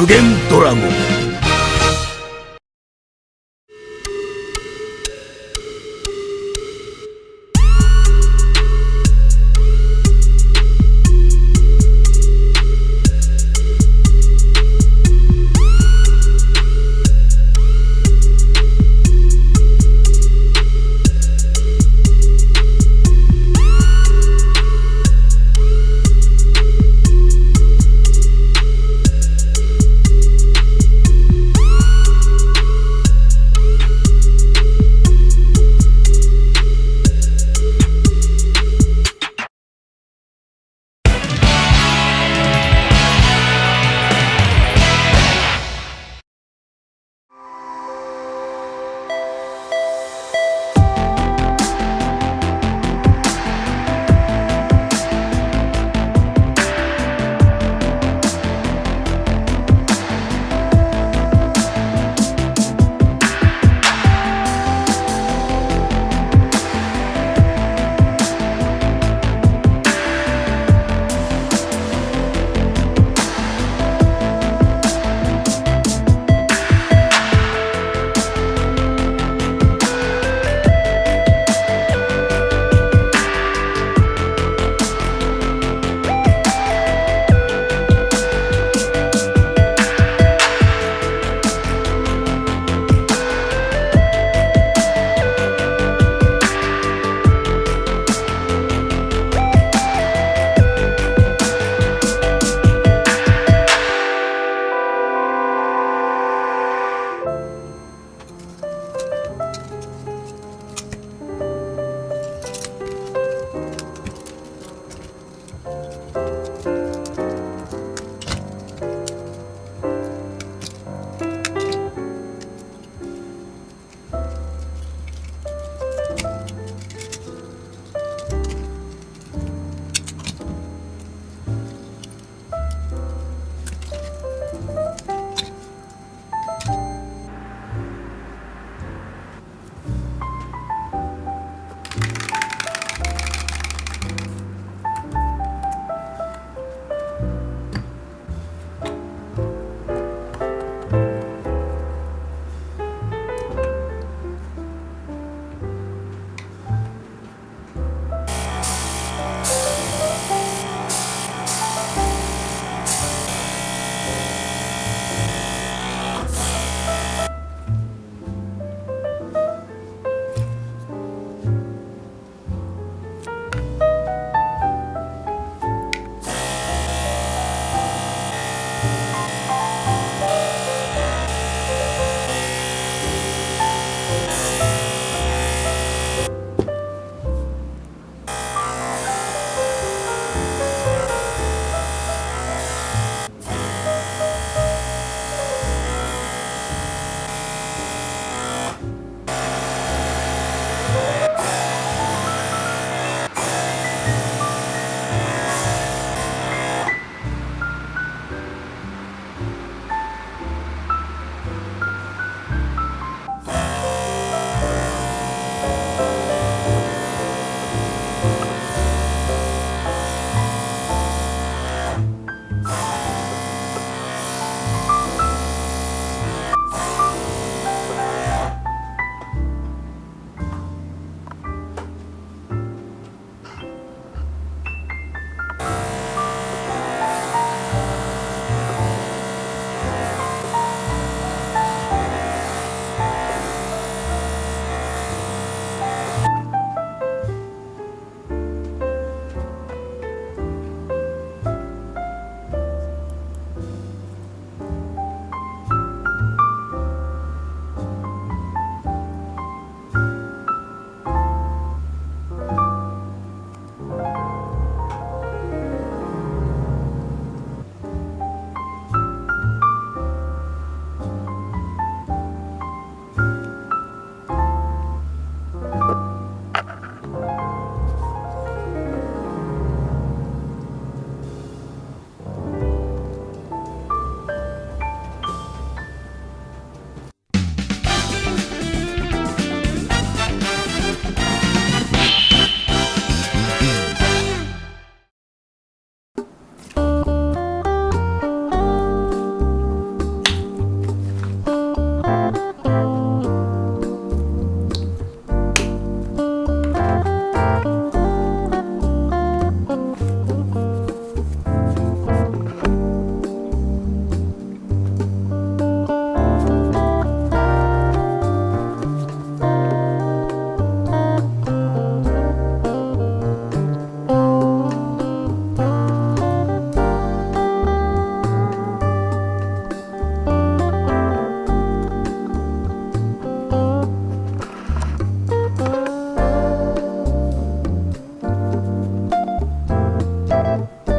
無限ドラゴン you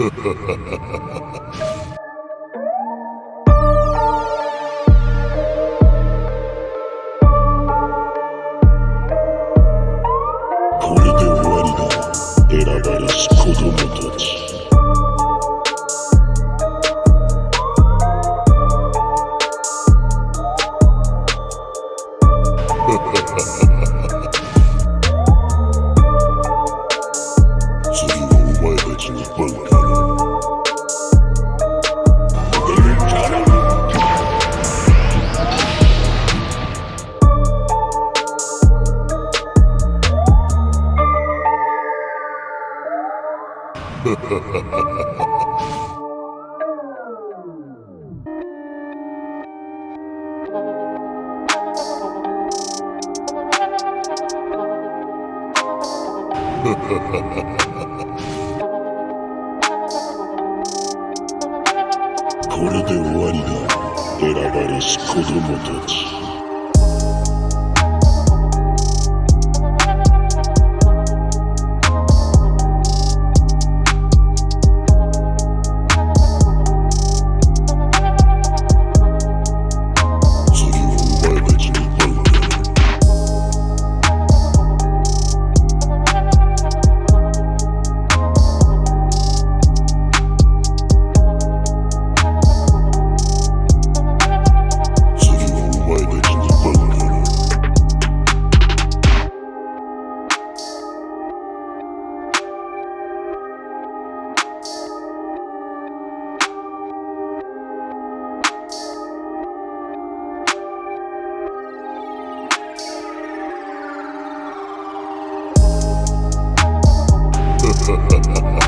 これで終わりだ。選ばれし子供たち。これで終わりだ。選ばれし子供たち。ハハ。